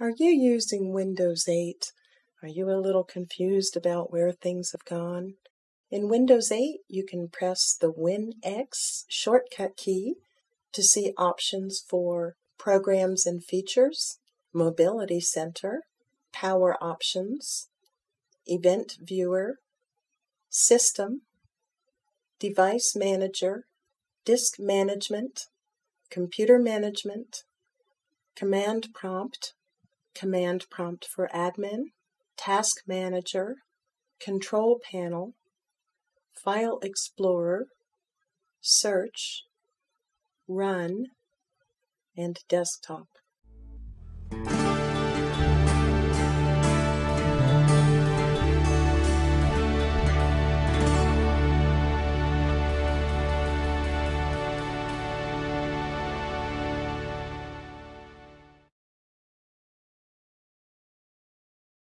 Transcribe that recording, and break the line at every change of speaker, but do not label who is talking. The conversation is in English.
Are you using Windows 8? Are you a little confused about where things have gone? In Windows 8, you can press the WinX shortcut key to see options for Programs and Features, Mobility Center, Power Options, Event Viewer, System, Device Manager, Disk Management, Computer Management, Command Prompt, Command Prompt for Admin, Task Manager, Control Panel, File Explorer, Search, Run, and Desktop.